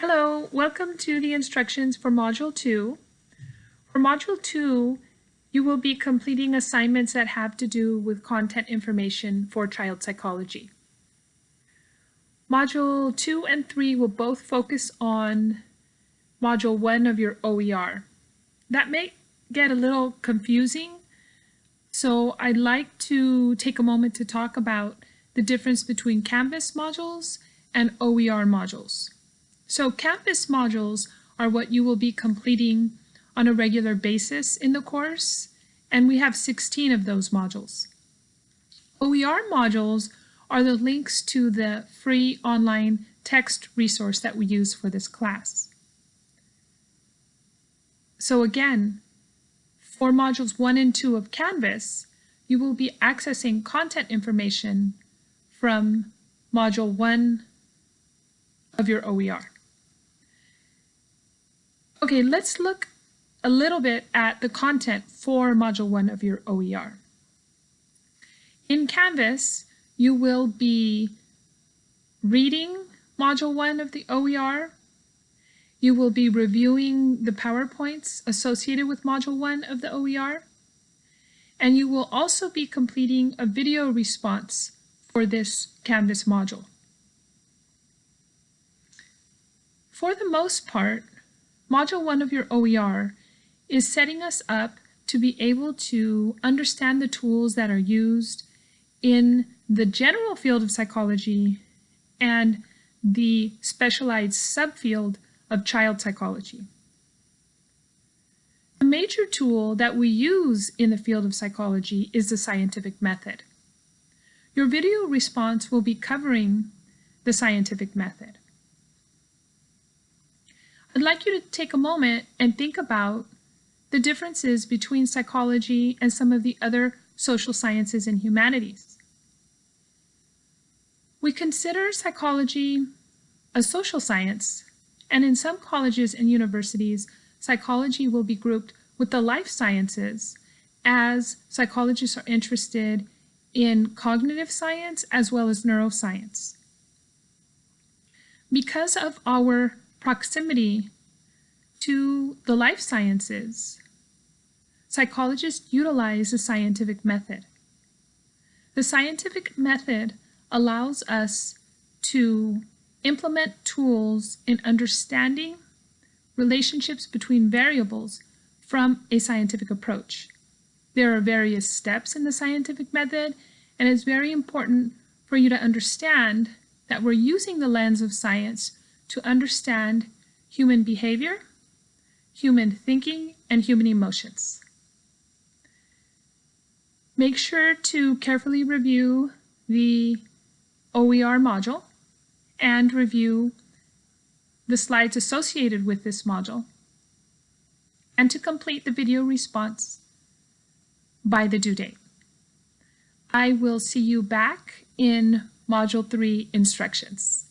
Hello, welcome to the instructions for Module 2. For Module 2, you will be completing assignments that have to do with content information for child psychology. Module 2 and 3 will both focus on Module 1 of your OER. That may get a little confusing, so I'd like to take a moment to talk about the difference between Canvas modules and OER modules. So Canvas modules are what you will be completing on a regular basis in the course, and we have 16 of those modules. OER modules are the links to the free online text resource that we use for this class. So again, for modules 1 and 2 of Canvas, you will be accessing content information from module 1 of your OER. Okay, let's look a little bit at the content for Module 1 of your OER. In Canvas, you will be reading Module 1 of the OER. You will be reviewing the PowerPoints associated with Module 1 of the OER. And you will also be completing a video response for this Canvas module. For the most part, Module 1 of your OER is setting us up to be able to understand the tools that are used in the general field of psychology and the specialized subfield of child psychology. A major tool that we use in the field of psychology is the scientific method. Your video response will be covering the scientific method. I'd like you to take a moment and think about the differences between psychology and some of the other social sciences and humanities. We consider psychology a social science, and in some colleges and universities, psychology will be grouped with the life sciences as psychologists are interested in cognitive science as well as neuroscience. Because of our proximity to the life sciences, psychologists utilize the scientific method. The scientific method allows us to implement tools in understanding relationships between variables from a scientific approach. There are various steps in the scientific method, and it's very important for you to understand that we're using the lens of science to understand human behavior, human thinking, and human emotions. Make sure to carefully review the OER module and review the slides associated with this module and to complete the video response by the due date. I will see you back in Module 3 instructions.